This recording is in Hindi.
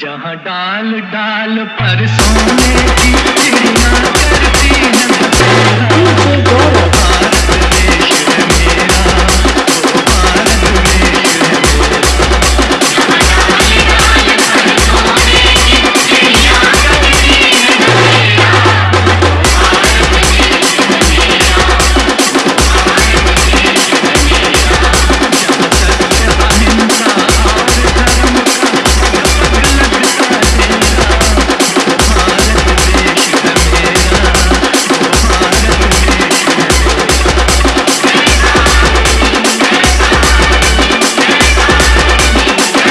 जहाँ डाल डाल पर सोने की